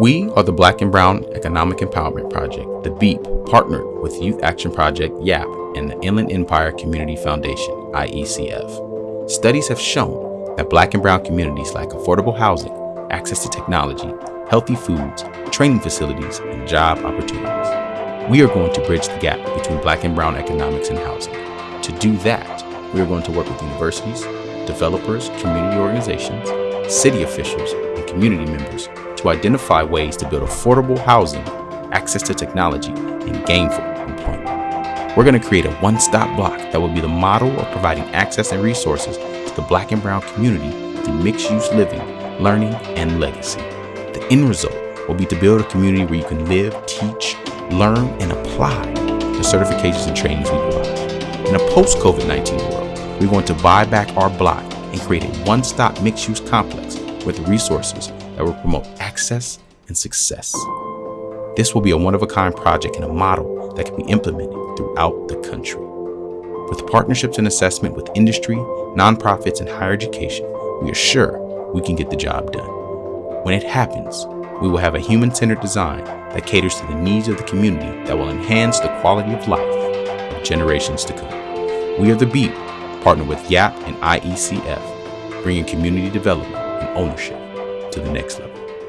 We are the Black and Brown Economic Empowerment Project, the BEEP, partnered with Youth Action Project, YAP, and the Inland Empire Community Foundation, IECF. Studies have shown that black and brown communities lack affordable housing, access to technology, healthy foods, training facilities, and job opportunities. We are going to bridge the gap between black and brown economics and housing. To do that, we are going to work with universities, developers, community organizations, city officials, and community members to identify ways to build affordable housing, access to technology, and gainful employment. We're going to create a one-stop block that will be the model of providing access and resources to the black and brown community through mixed-use living, learning, and legacy. The end result will be to build a community where you can live, teach, learn, and apply the certifications and trainings we provide. In a post-COVID-19 world, we're going to buy back our block and create a one-stop mixed-use complex with resources that will promote access and success. This will be a one-of-a-kind project and a model that can be implemented throughout the country. With partnerships and assessment with industry, nonprofits, and higher education, we are sure we can get the job done. When it happens, we will have a human-centered design that caters to the needs of the community that will enhance the quality of life of generations to come. We are the BEEP, partnered with YAP and IECF, bringing community development and ownership to the next level.